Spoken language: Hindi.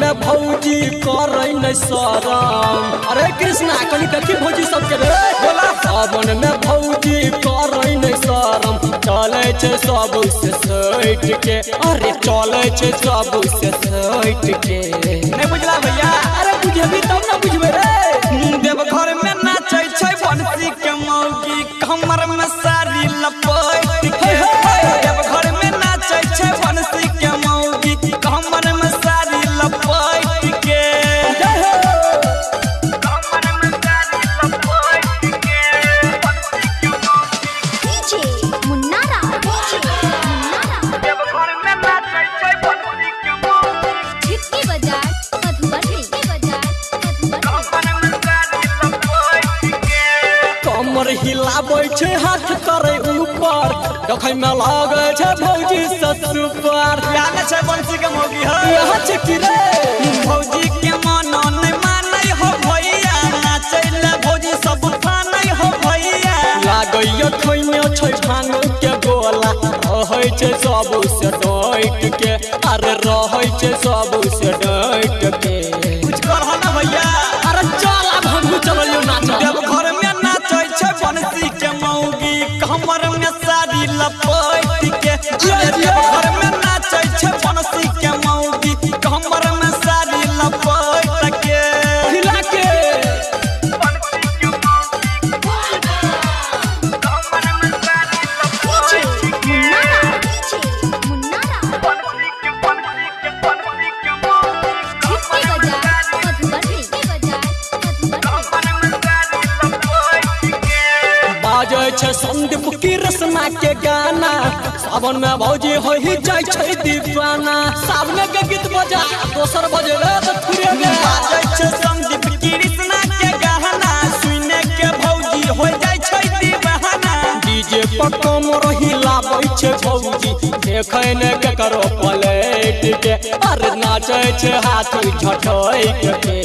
में भौजी करे न शरम अरे कृष्णा कनी देखी भौजी सबके रे। सावन में भौजी करे न शरम चले सबसे सैट के अरे चले सबसे सैट के नहीं बुझला भैया। अरे बुझबी तब ना बुझबे रे। देवघर में नाचे छै बंसी के मौगी। कमर में हिलाबै छै हाथ करे ऊपर। देखै में लागे छै भौजी ससुर याद छै बंसी के मौगी है। यहाँ छै कि रे? भौजी के मन नहीं मानै हो भैया नाचै ले भौजी सब ठानै हो भैया। लागैया खैमे छै भाँग के गोला रहै छै सबसे डैट के अरे रहै छै Yeah. छै संदीप की रसना के गाना। सावन में भौजी हो ही छै दीवाना। सावन के गीत बजा दोसर बजे त फिरे छै संदीप कृष्णा के गहना सुने के भौजी हो छै दीवाना। डीजे पर कमर हिलाबै छै भौजी। देखै ने ककरो पलट के। अरे नाचै छै हाथ झटै के।